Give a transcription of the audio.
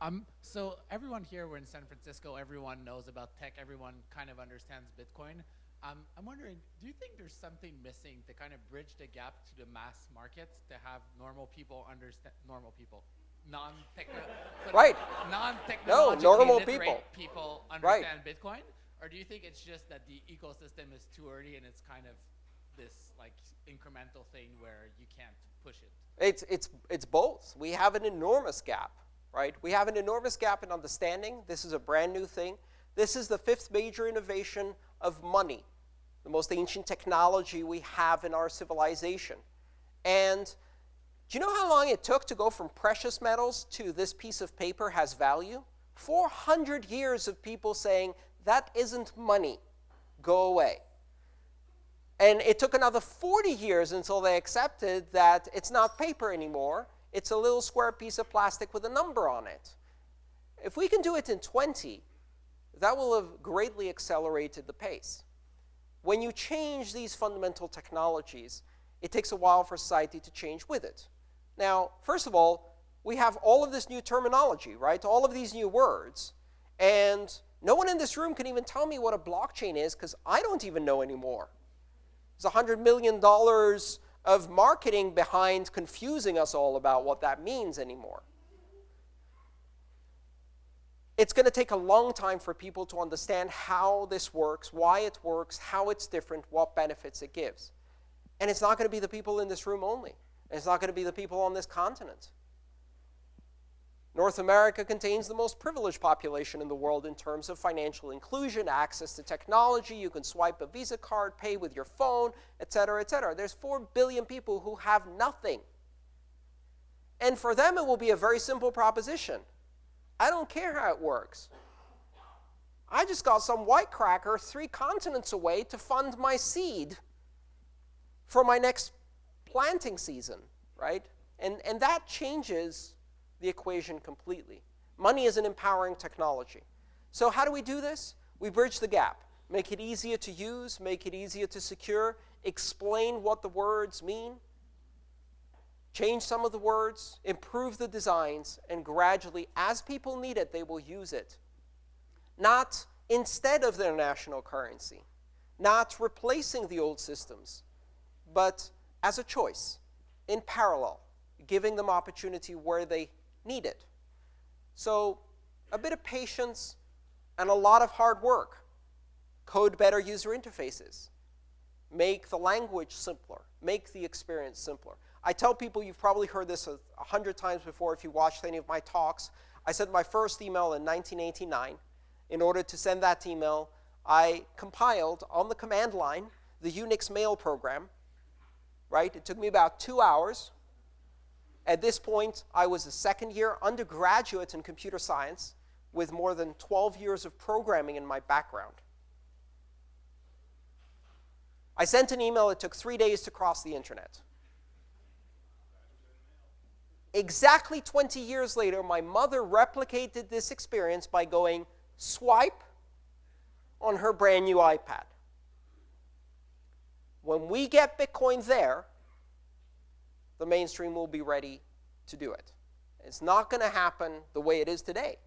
Um, so everyone here, we're in San Francisco, everyone knows about tech, everyone kind of understands Bitcoin. Um, I'm wondering, do you think there's something missing to kind of bridge the gap to the mass markets to have normal people understand, normal people, non-techno, right. non-technologically no, normal people. people understand right. Bitcoin? Or do you think it's just that the ecosystem is too early and it's kind of this like incremental thing where you can't push it? It's, it's, it's both. We have an enormous gap, right? We have an enormous gap in understanding. This is a brand new thing. This is the fifth major innovation of money, the most ancient technology we have in our civilization. And do you know how long it took to go from precious metals to this piece of paper has value? 400 years of people saying, that isn't money, go away. And it took another 40 years until they accepted that it's not paper anymore. It's a little square piece of plastic with a number on it. If we can do it in 20, that will have greatly accelerated the pace. When you change these fundamental technologies, it takes a while for society to change with it. Now, first of all, we have all of this new terminology, right? All of these new words. And no one in this room can even tell me what a blockchain is because I don't even know anymore. There's $100 million of marketing behind confusing us all about what that means anymore. It's going to take a long time for people to understand how this works, why it works, how it's different, what benefits it gives. And it's not going to be the people in this room only. It's not going to be the people on this continent. North America contains the most privileged population in the world in terms of financial inclusion, access to technology. You can swipe a Visa card, pay with your phone, et cetera, et cetera. There's 4 billion people who have nothing. And for them, it will be a very simple proposition. I don't care how it works. I just got some white cracker three continents away to fund my seed for my next planting season, right? And, and that changes the equation completely. Money is an empowering technology. So how do we do this? We bridge the gap. Make it easier to use, make it easier to secure, explain what the words mean, change some of the words, improve the designs, and gradually, as people need it, they will use it. Not instead of their national currency, not replacing the old systems, but as a choice, in parallel, giving them opportunity where they needed. So a bit of patience and a lot of hard work. Code better user interfaces. Make the language simpler. Make the experience simpler. I tell people, you've probably heard this a, hundred times before if you watched any of my talks. I sent my first email in 1989. In order to send that email, I compiled on the command line the Unix mail program. Right? It took me about two hours. At this point, I was a second year undergraduate in computer science with more than 12 years of programming in my background. I sent an email. It took three days to cross the internet. Exactly 20 years later, my mother replicated this experience by going swipe on her brand new iPad. When we get Bitcoin there, the mainstream will be ready to do it. It's not going to happen the way it is today.